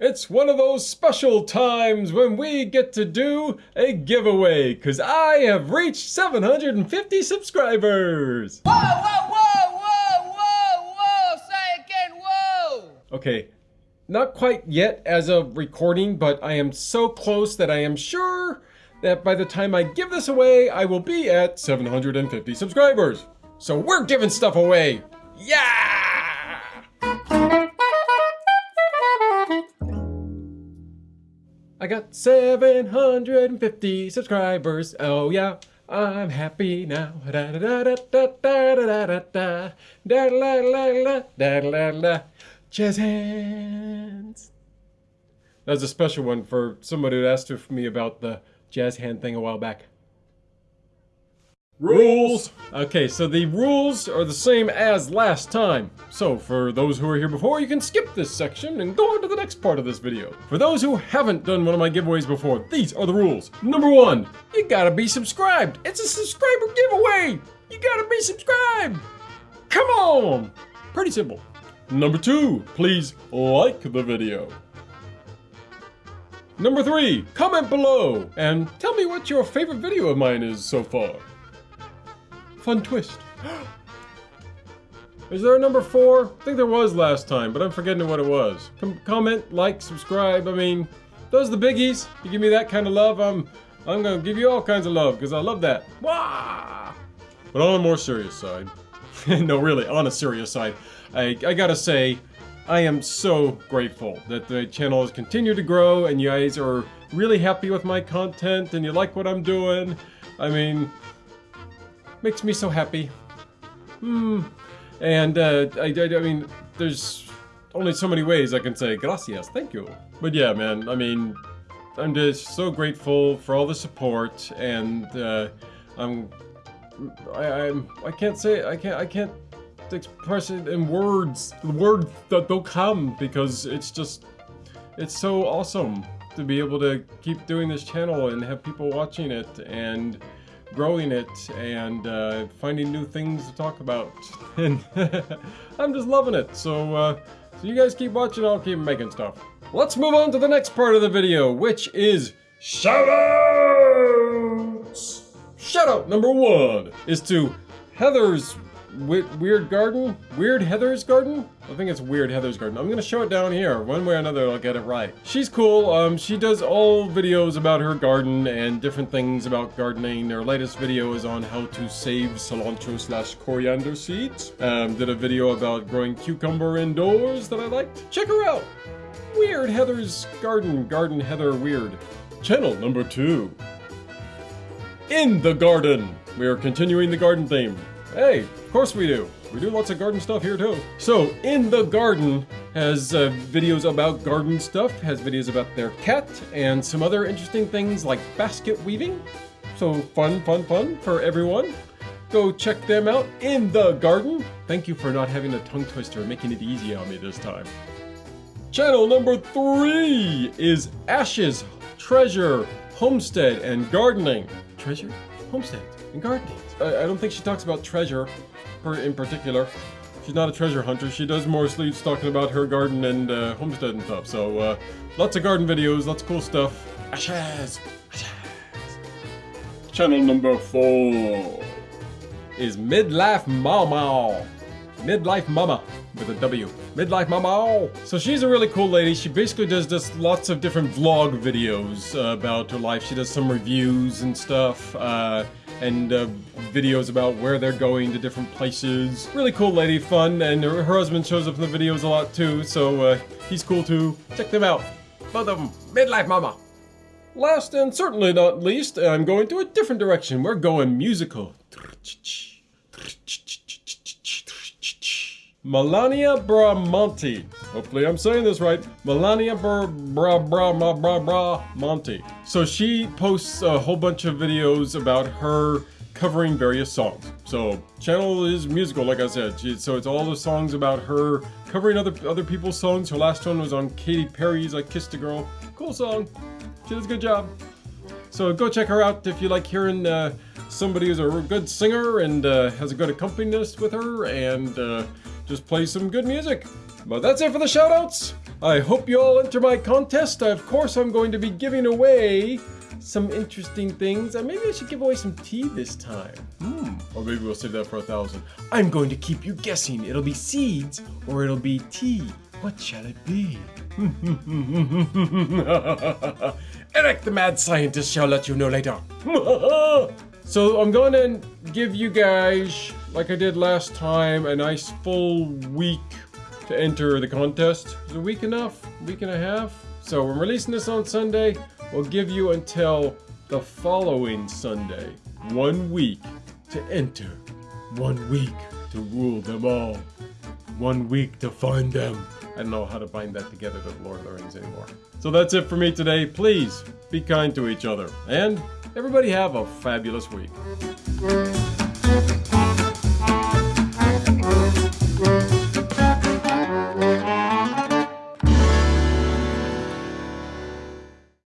It's one of those special times when we get to do a giveaway because I have reached 750 subscribers. Whoa, whoa, whoa, whoa, whoa, whoa! Say again, whoa! Okay, not quite yet as of recording, but I am so close that I am sure that by the time I give this away, I will be at 750 subscribers. So we're giving stuff away. Yeah! Got 750 subscribers. Oh yeah, I'm happy now. Da da da da da da da da da da da da da da da Jazz hands. That was a special one for somebody who asked me about the jazz hand thing a while back. Rules! Okay, so the rules are the same as last time. So, for those who are here before, you can skip this section and go on to the next part of this video. For those who haven't done one of my giveaways before, these are the rules. Number one, you gotta be subscribed. It's a subscriber giveaway! You gotta be subscribed! Come on! Pretty simple. Number two, please like the video. Number three, comment below and tell me what your favorite video of mine is so far. Fun twist. Is there a number four? I think there was last time, but I'm forgetting what it was. Com comment, like, subscribe. I mean, those are the biggies. You give me that kind of love, I'm I'm gonna give you all kinds of love because I love that. Wah! But on a more serious side, no, really, on a serious side, I I gotta say, I am so grateful that the channel has continued to grow and you guys are really happy with my content and you like what I'm doing. I mean, makes me so happy. Hmm. And, uh, I, I, I mean, there's only so many ways I can say gracias, thank you. But yeah, man, I mean, I'm just so grateful for all the support, and, uh, I'm, I, I'm, I can't say, I can't, I can't express it in words, the words that don't come, because it's just, it's so awesome to be able to keep doing this channel and have people watching it, and, growing it and uh, finding new things to talk about. And I'm just loving it. So, uh, so you guys keep watching, I'll keep making stuff. Let's move on to the next part of the video, which is shoutouts! Shoutout number one is to Heather's Weird Garden? Weird Heather's Garden? I think it's Weird Heather's Garden. I'm gonna show it down here. One way or another, I'll get it right. She's cool. Um, she does all videos about her garden and different things about gardening. Her latest video is on how to save cilantro slash coriander seeds. Um, did a video about growing cucumber indoors that I liked. Check her out. Weird Heather's Garden. Garden Heather Weird. Channel number two. In the garden. We are continuing the garden theme. Hey, of course we do. We do lots of garden stuff here too. So, In the Garden has uh, videos about garden stuff, has videos about their cat, and some other interesting things like basket weaving. So fun, fun, fun for everyone. Go check them out in the garden. Thank you for not having a tongue twister, making it easy on me this time. Channel number three is Ashes, Treasure, Homestead, and Gardening. Treasure, Homestead, and Gardening. I, I don't think she talks about treasure in particular. She's not a treasure hunter. She does more sleeves talking about her garden and uh, homestead and stuff. So, uh, lots of garden videos, lots of cool stuff. Ashes! Ashes! Channel number four is Midlife Mama. Midlife Mama with a W. Midlife Mama. So she's a really cool lady. She basically does just lots of different vlog videos uh, about her life. She does some reviews and stuff. Uh, and uh, videos about where they're going to different places. Really cool lady, fun, and her, her husband shows up in the videos a lot too, so uh, he's cool too. Check them out. Both of them. Midlife Mama. Last and certainly not least, I'm going to a different direction. We're going musical. Melania Bramonte. Hopefully I'm saying this right. Melania Bra Bra Bra Bra Bra Bra. So she posts a whole bunch of videos about her covering various songs. So channel is musical, like I said. She, so it's all the songs about her covering other other people's songs. Her last one was on Katy Perry's "I Kissed a Girl." Cool song. She does a good job. So go check her out if you like hearing uh, somebody who's a good singer and uh, has a good accompanist with her and uh, just play some good music. But that's it for the shoutouts. I hope you all enter my contest. Of course, I'm going to be giving away some interesting things. Uh, maybe I should give away some tea this time. Hmm. Or maybe we'll save that for a thousand. I'm going to keep you guessing. It'll be seeds or it'll be tea. What shall it be? Eric the mad scientist shall let you know later. so I'm going to give you guys, like I did last time, a nice full week to enter the contest. Is a week enough? week and a half? So we're releasing this on Sunday. We'll give you until the following Sunday. One week to enter. One week to rule them all. One week to find them. I don't know how to bind that together to the Lord of the Rings anymore. So that's it for me today. Please be kind to each other. And everybody have a fabulous week.